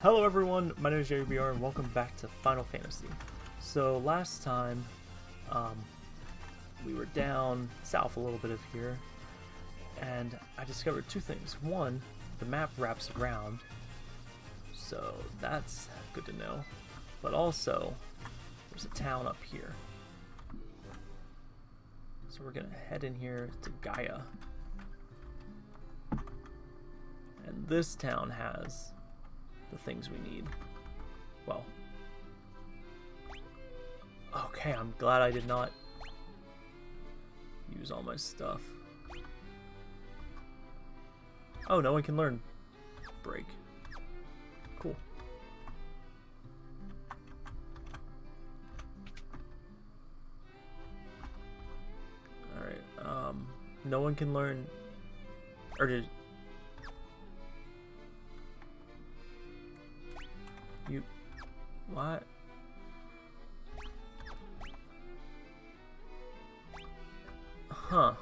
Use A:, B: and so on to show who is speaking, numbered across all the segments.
A: Hello everyone, my name is Jerry BR and welcome back to Final Fantasy. So last time, um, we were down south a little bit of here, and I discovered two things. One, the map wraps around, so that's good to know. But also, there's a town up here. So we're gonna head in here to Gaia. And this town has the things we need. Well. Okay, I'm glad I did not use all my stuff. Oh, no one can learn break. Cool. Alright, um, no one can learn, or did, You... What? Huh.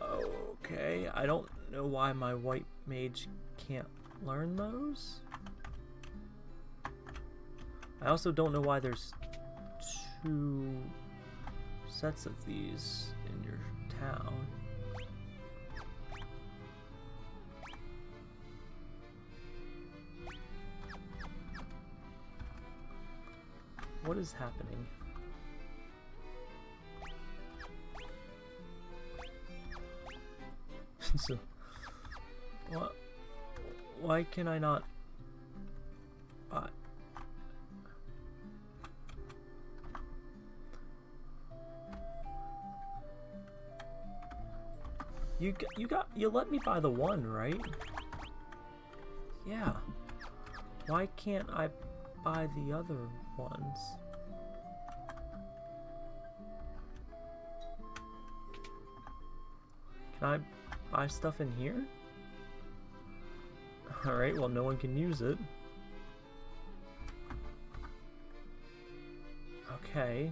A: Okay, I don't know why my white mage can't learn those. I also don't know why there's two sets of these in your town. What is happening? so, what? Why can I not? Uh, you you got you let me buy the one, right? Yeah. Why can't I buy the other ones. Can I buy stuff in here? Alright, well no one can use it. Okay.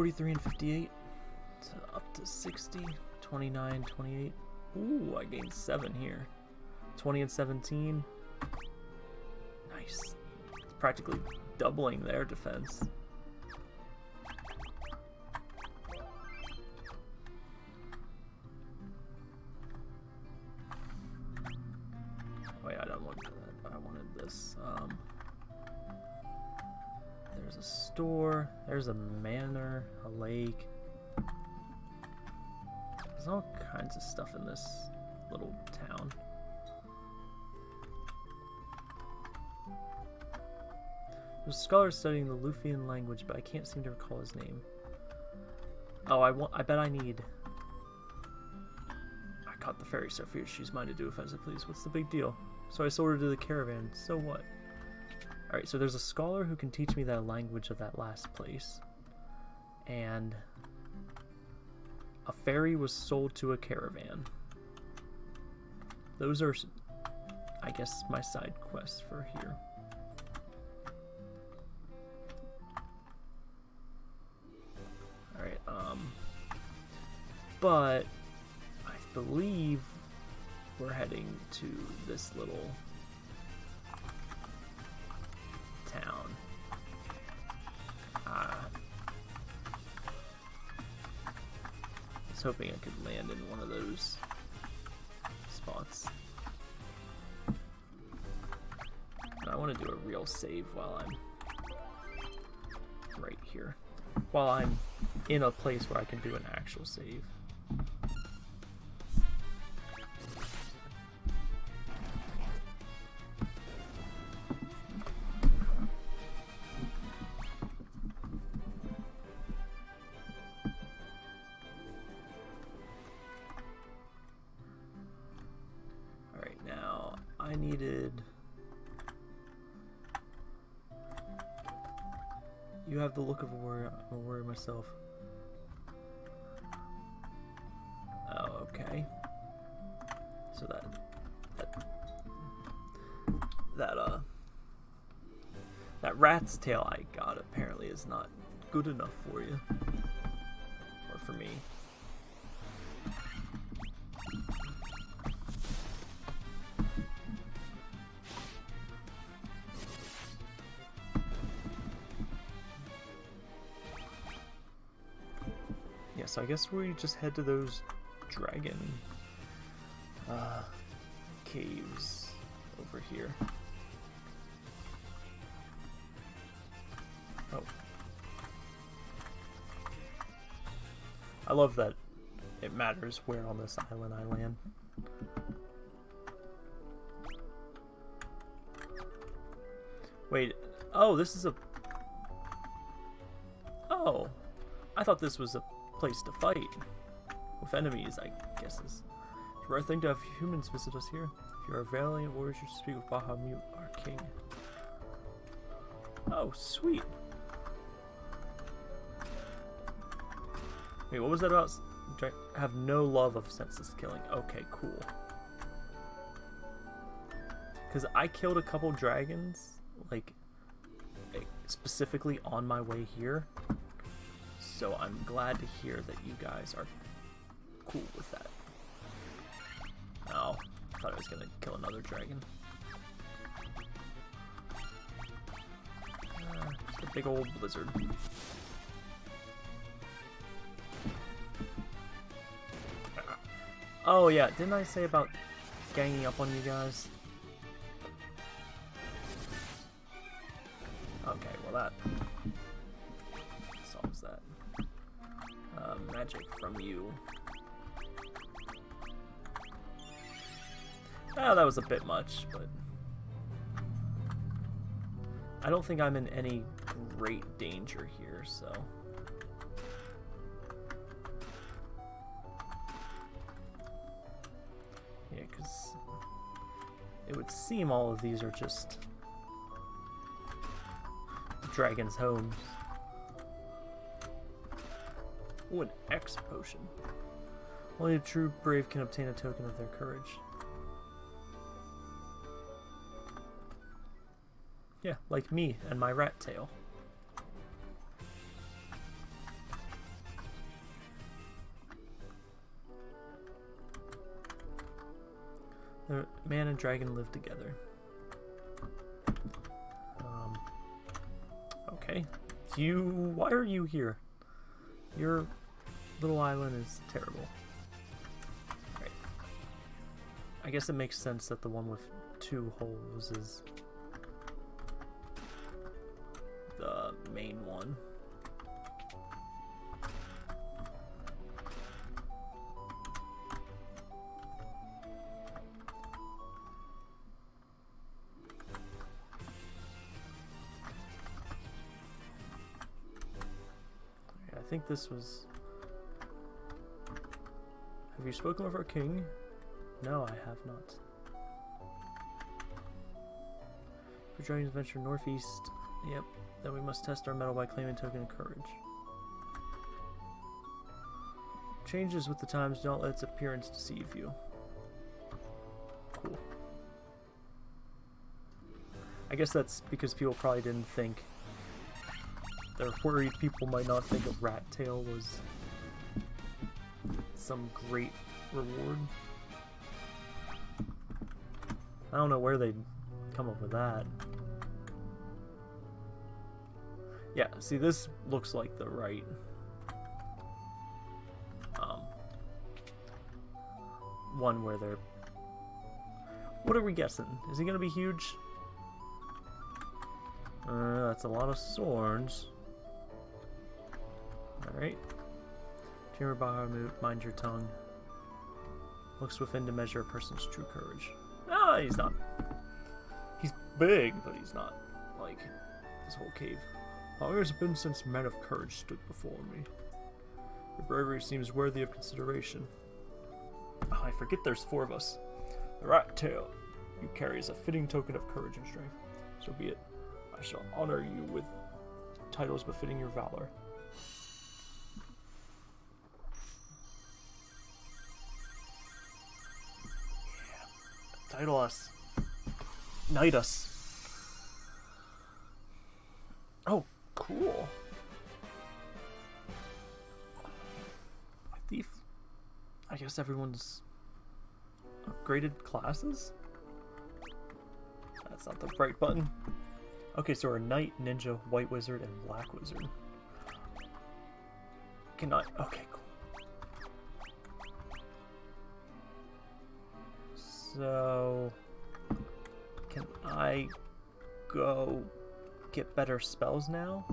A: 43 and 58 to up to 60, 29, 28. Ooh, I gained 7 here. 20 and 17. Nice. It's practically doubling their defense. Wait, I don't want that. I wanted this. Um, there's a store. There's a stuff in this little town. There's a scholar studying the Lufenian language, but I can't seem to recall his name. Oh, I want. I bet I need. I caught the fairy Sophia. She's mine to do as I please. What's the big deal? So I sold her to the caravan. So what? Alright, so there's a scholar who can teach me that language of that last place. And a fairy was sold to a caravan. Those are, I guess, my side quests for here. Alright, um... But, I believe we're heading to this little was hoping I could land in one of those spots. I want to do a real save while I'm right here. While I'm in a place where I can do an actual save. myself. Oh, okay. So that, that, that, uh, that rat's tail I got apparently is not good enough for you. Yeah, so I guess we just head to those dragon uh, caves over here. Oh. I love that it matters where on this island I land. Wait, oh, this is a... Oh, I thought this was a place to fight. With enemies, I guess is. A rare thing to have humans visit us here. If you are valiant warriors, you speak with Bahamut, our king. Oh, sweet. Wait, what was that about? I Have no love of senseless killing. Okay, cool. Because I killed a couple dragons, like, specifically on my way here. So I'm glad to hear that you guys are cool with that. Oh, I thought I was to kill another dragon. Uh, a big old blizzard. Oh yeah, didn't I say about ganging up on you guys? Bit much, but... I don't think I'm in any great danger here, so... Yeah, because it would seem all of these are just dragon's homes. Ooh, an X potion. Only a true brave can obtain a token of their courage. Yeah, like me and my rat tail. The man and dragon live together. Um, okay. You, why are you here? Your little island is terrible. Right. I guess it makes sense that the one with two holes is main one. I think this was... Have you spoken with our king? No, I have not. We're For dragons venture northeast. Yep, then we must test our mettle by claiming token of courage. Changes with the times, don't let its appearance deceive you. Cool. I guess that's because people probably didn't think they're worried people might not think a rat tail was some great reward. I don't know where they'd come up with that. See this looks like the right um, one where they're what are we guessing? Is he gonna be huge? Uh, that's a lot of swords. Alright. Chamber Bahamut, mind your tongue. Looks within to measure a person's true courage. Ah, he's not. He's big, but he's not like this whole cave. How long has it been since men of courage stood before me? Your bravery seems worthy of consideration. Oh, I forget there's four of us. The rat tail you carry is a fitting token of courage and strength. So be it. I shall honor you with titles befitting your valor. Yeah. Title us. Knight us. Oh, cool. Thief. I guess everyone's upgraded classes? That's not the right button. Okay, so we're Knight, Ninja, White Wizard, and Black Wizard. Can I... Okay, cool. So... Can I go get better spells now?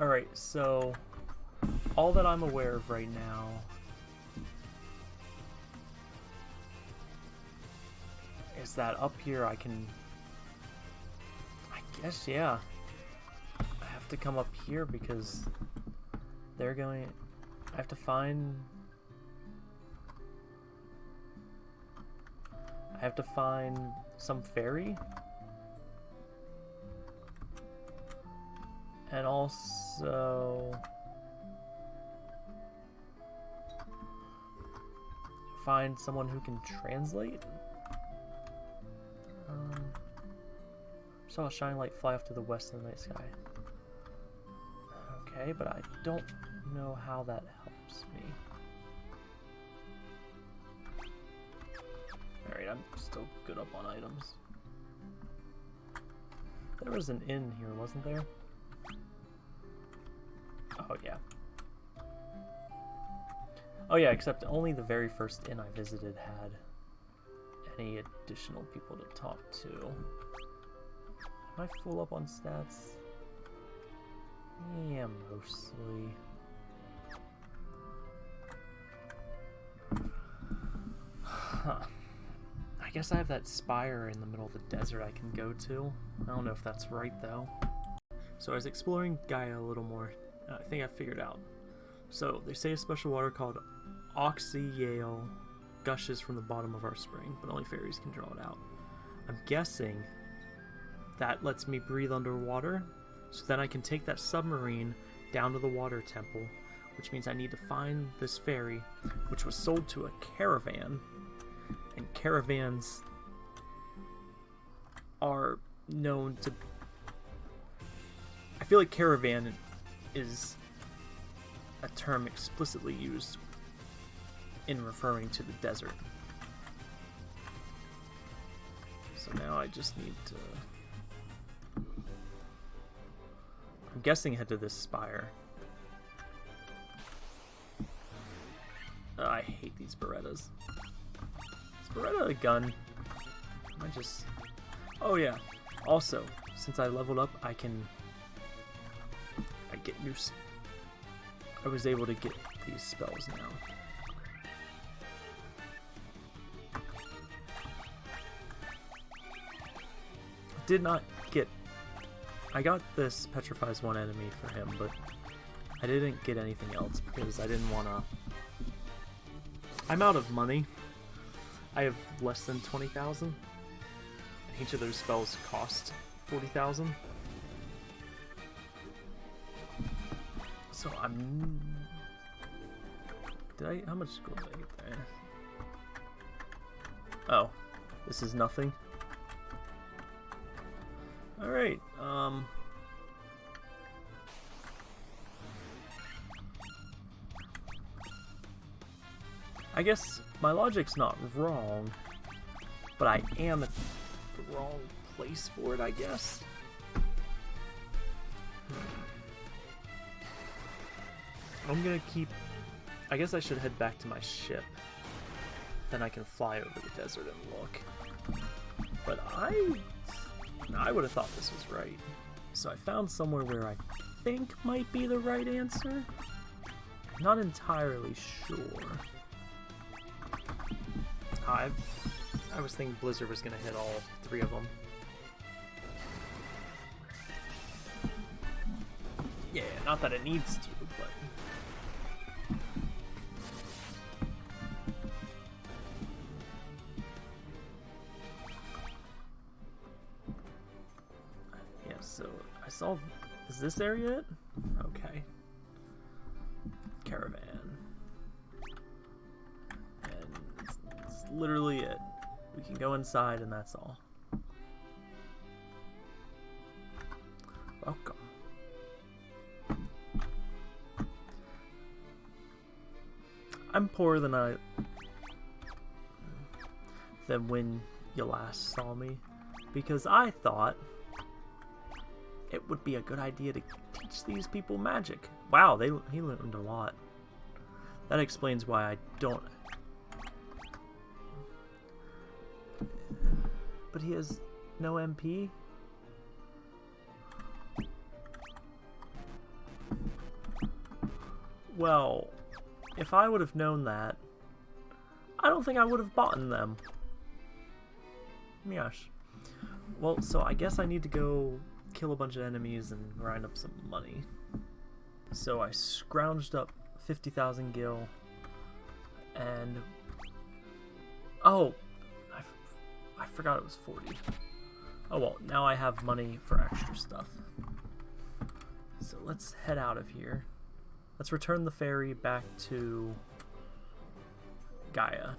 A: Alright, so all that I'm aware of right now is that up here I can I guess yeah have to come up here because they're going I have to find I have to find some fairy and also find someone who can translate. Um, saw a shining light fly off to the west in the night sky. Okay, but I don't know how that helps me. Alright, I'm still good up on items. There was an inn here, wasn't there? Oh, yeah. Oh, yeah, except only the very first inn I visited had any additional people to talk to. Am I full up on stats? Yeah, mostly. Huh. I guess I have that spire in the middle of the desert I can go to. I don't know if that's right, though. So I was exploring Gaia a little more uh, I think I figured out. So, they say a special water called Oxyale gushes from the bottom of our spring, but only fairies can draw it out. I'm guessing that lets me breathe underwater, so then I can take that submarine down to the water temple, which means I need to find this fairy, which was sold to a caravan, and caravans are known to... I feel like caravan is a term explicitly used in referring to the desert. So now I just need to... I'm guessing head to this spire. Oh, I hate these Berettas. Is Beretta a gun? I just... Oh yeah. Also, since I leveled up, I can I get new... I was able to get these spells now. Did not. I got this Petrifies one enemy for him, but I didn't get anything else because I didn't want to... I'm out of money. I have less than 20,000. Each of those spells cost 40,000. So I'm... Did I... How much gold did I get there? Oh. This is nothing? Alright, um... I guess my logic's not wrong, but I am at the wrong place for it, I guess. I'm gonna keep... I guess I should head back to my ship. Then I can fly over the desert and look. But I... I would have thought this was right. So I found somewhere where I think might be the right answer. Not entirely sure. Ah, I, I was thinking Blizzard was going to hit all three of them. Yeah, not that it needs to, but... saw Is this area it? Okay. Caravan. And it's, it's literally it. We can go inside and that's all. Welcome. I'm poorer than I than when you last saw me because I thought would be a good idea to teach these people magic. Wow, they he learned a lot. That explains why I don't. But he has no MP. Well, if I would have known that, I don't think I would have bought them. Gosh. Well, so I guess I need to go kill a bunch of enemies and grind up some money. So I scrounged up 50,000 gil and... Oh! I, I forgot it was 40. Oh well, now I have money for extra stuff. So let's head out of here. Let's return the fairy back to Gaia.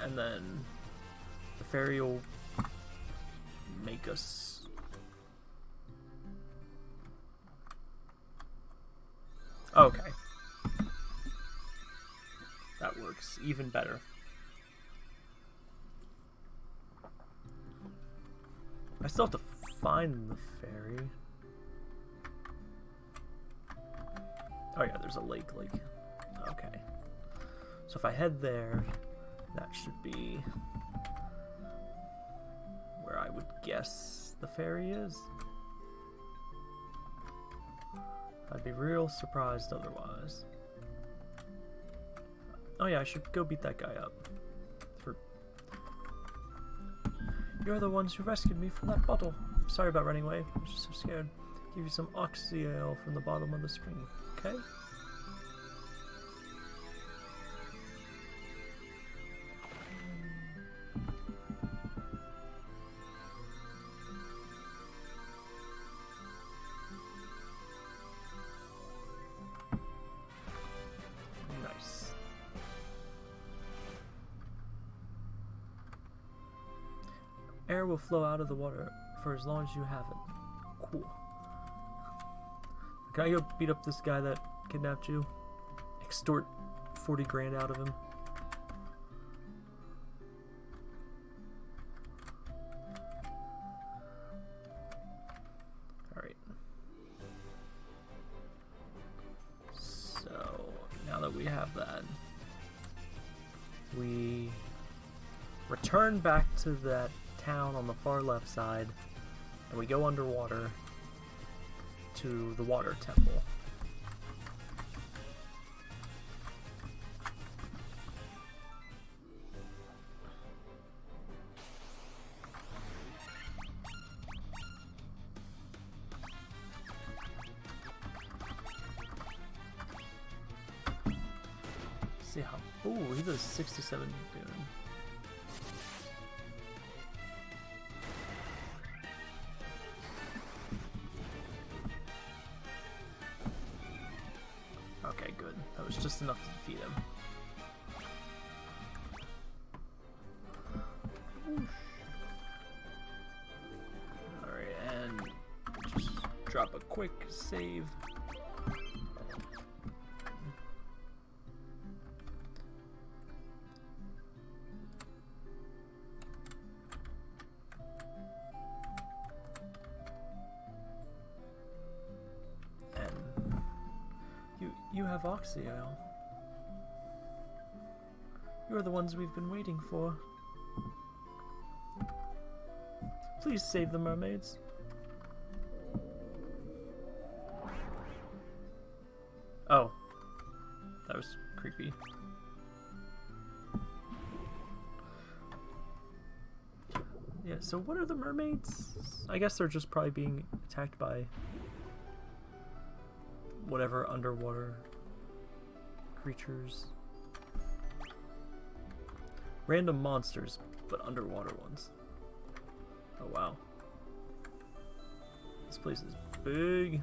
A: And then fairy will make us Okay. That works even better. I still have to find the fairy. Oh yeah, there's a lake lake. Okay. So if I head there, that should be guess the fairy is. I'd be real surprised otherwise. Oh yeah, I should go beat that guy up. For You're the ones who rescued me from that bottle. Sorry about running away. I was just so scared. Give you some Oxyale from the bottom of the spring, okay? Will flow out of the water for as long as you have it. Cool. Can I go beat up this guy that kidnapped you? Extort 40 grand out of him? Alright. So, now that we have that, we return back to that town on the far left side, and we go underwater to the water temple. see how. Ooh, he does 67 dune. Save. You you have Oxyale. You're the ones we've been waiting for. Please save the mermaids. Was creepy. Yeah, so what are the mermaids? I guess they're just probably being attacked by whatever underwater creatures. Random monsters, but underwater ones. Oh wow. This place is big.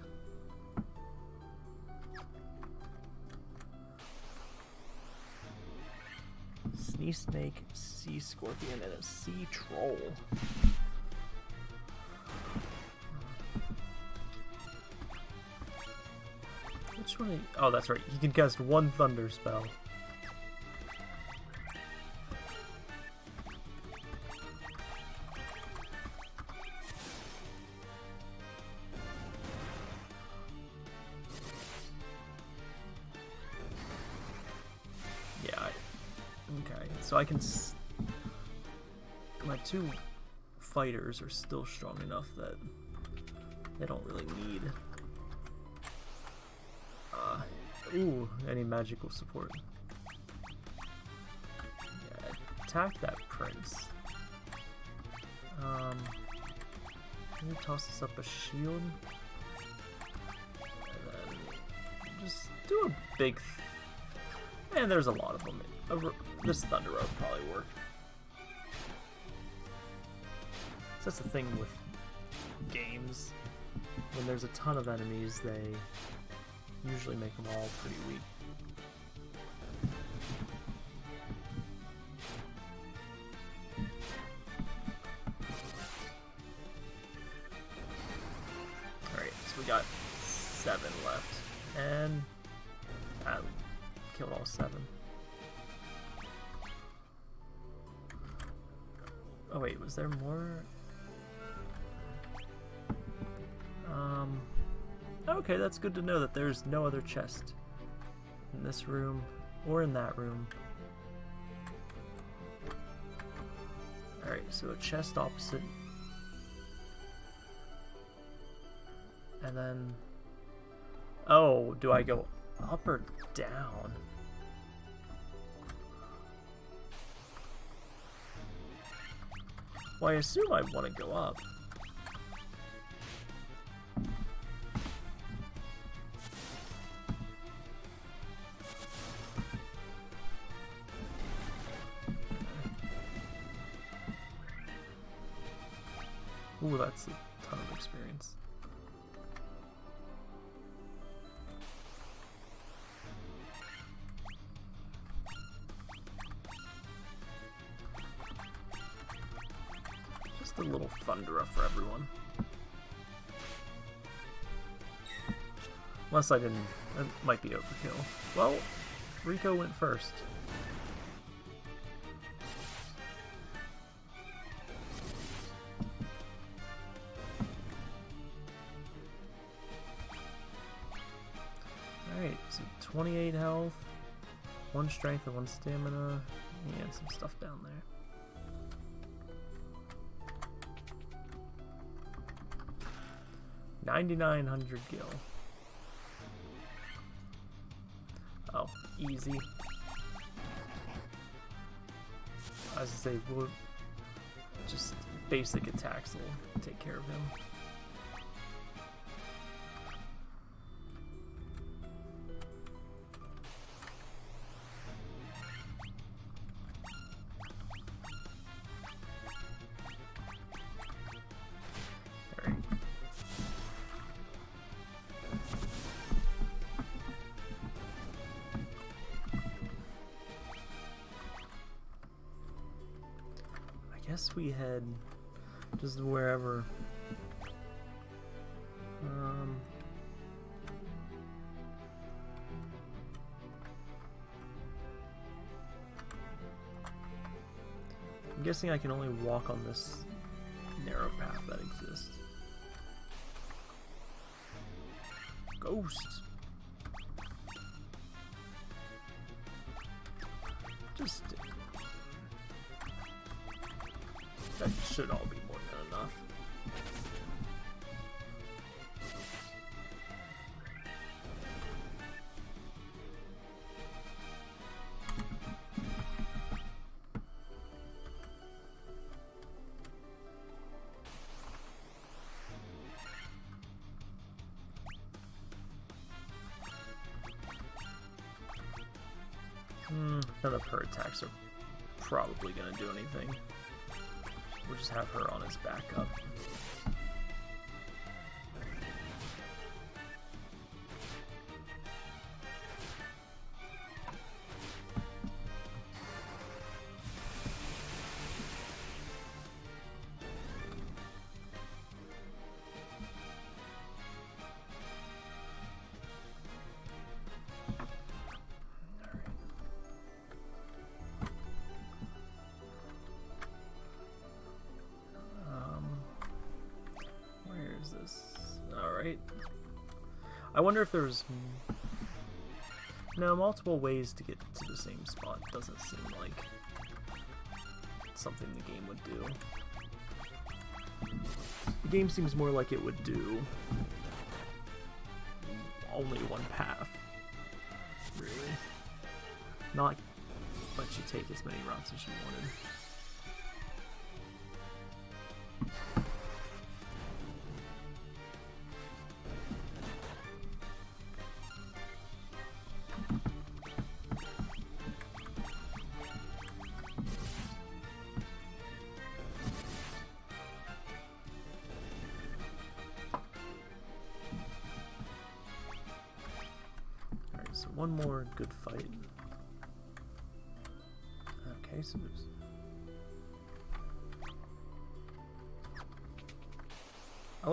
A: Sea snake, sea scorpion, and a sea troll. Which one? Oh, that's right. He can cast one thunder spell. So I can. my two fighters are still strong enough that they don't really need. Uh, ooh, any magical support. Yeah, attack that prince. Um, can you toss us up a shield? And then just do a big. And there's a lot of them. This Thunder Road probably work. So that's the thing with games. When there's a ton of enemies, they usually make them all pretty weak. Alright, so we got seven left. And killed all seven. Oh wait, was there more? Um, okay, that's good to know that there's no other chest in this room or in that room. Alright, so a chest opposite. And then... Oh, do I go up or down? Well, I assume I want to go up. Ooh, that's a ton of experience. Thundara for everyone. Unless I didn't... It might be overkill. Well, Rico went first. Alright, so 28 health, 1 strength and 1 stamina, and some stuff down there. 9,900 gil. Oh, easy. As I say, we'll just basic attacks will take care of him. Guess we head just wherever. Um, I'm guessing I can only walk on this narrow path that exists. Ghosts. None of her attacks are probably going to do anything. We'll just have her on his backup. Wonder if there's... No, multiple ways to get to the same spot doesn't seem like something the game would do. The game seems more like it would do only one path, really. Not let you take as many routes as you wanted.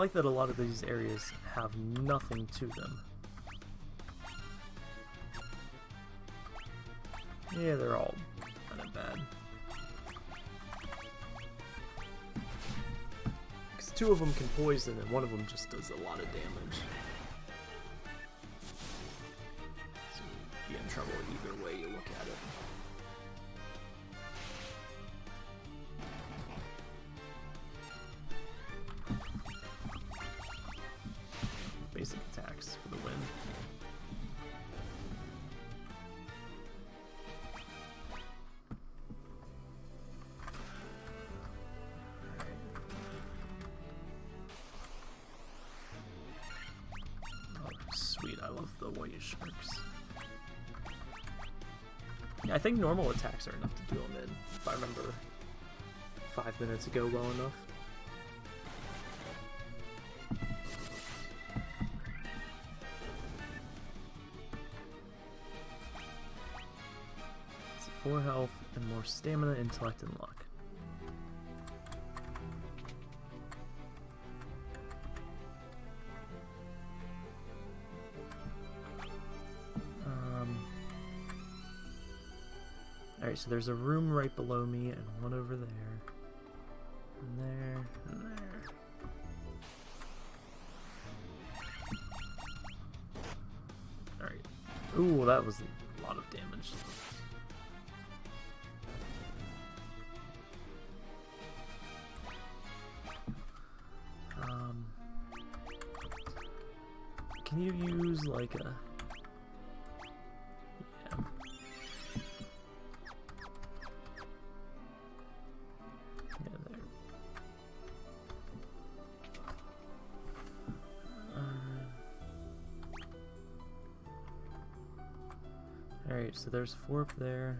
A: Like that a lot of these areas have nothing to them. Yeah, they're all kind of bad. Because two of them can poison and one of them just does a lot of damage. Be in trouble either way you look at it. Think normal attacks are enough to do them in, if I remember five minutes ago well enough. It's four health and more stamina, intellect, and luck. Alright, so there's a room right below me and one over there. And there, and there. Alright. Ooh, that was a lot of damage. Um, can you use like a there's four up there,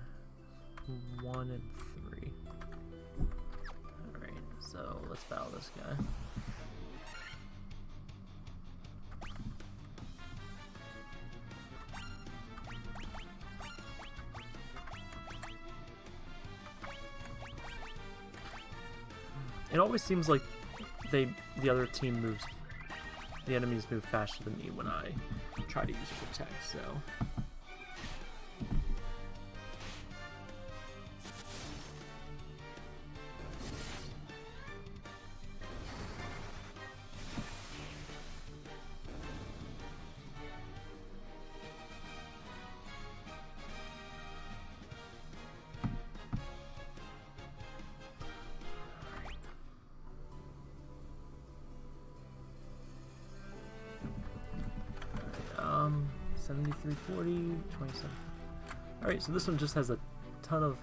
A: one and three. Alright, so let's battle this guy. It always seems like they the other team moves the enemies move faster than me when I try to use protect, so so this one just has a ton of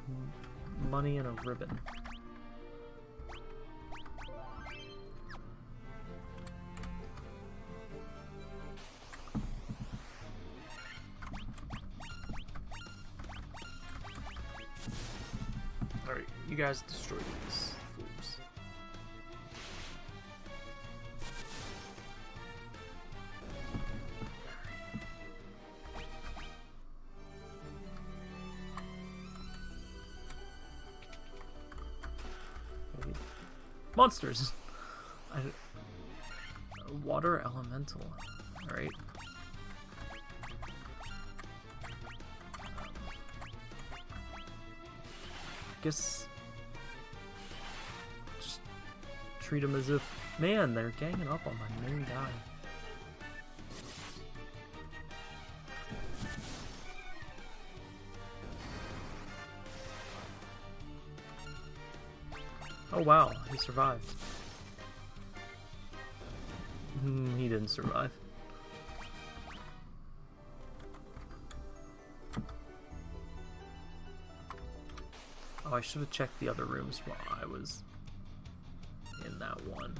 A: money and a ribbon. Alright, you guys Monsters! I, water elemental. Alright. guess just treat them as if man they're ganging up on my main guy oh wow. He survived. Mm, he didn't survive. Oh, I should have checked the other rooms while I was in that one.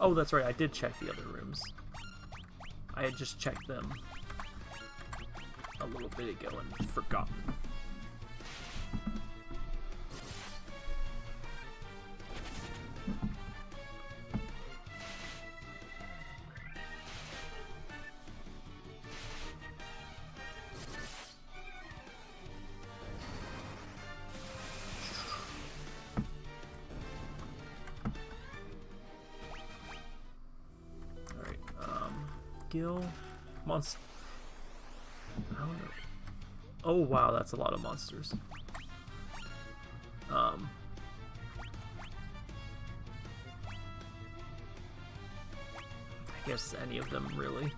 A: Oh, that's right, I did check the other rooms. I had just checked them a little bit ago and forgotten. Oh wow, that's a lot of monsters. Um. I guess any of them really.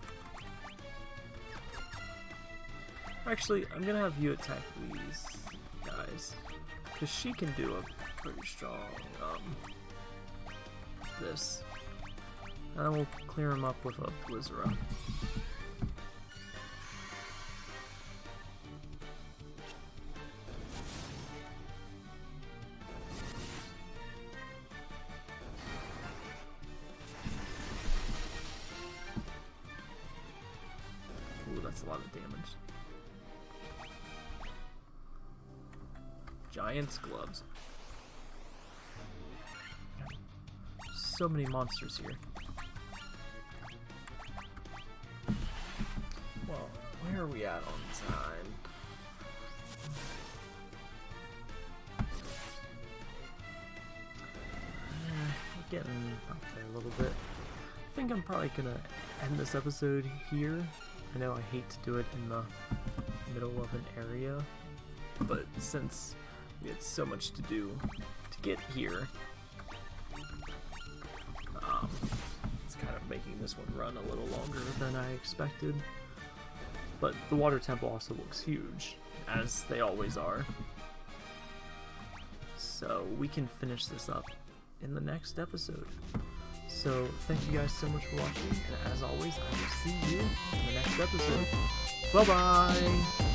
A: Actually, I'm gonna have you attack these guys. Because she can do a pretty strong, um, this. I will clear him up with a Blizzara. Many monsters here. Well, where are we at on time? Uh, getting up there a little bit. I think I'm probably gonna end this episode here. I know I hate to do it in the middle of an area, but since we had so much to do to get here, this one run a little longer than I expected. But the water temple also looks huge, as they always are. So we can finish this up in the next episode. So thank you guys so much for watching, and as always, I will see you in the next episode. Bye-bye!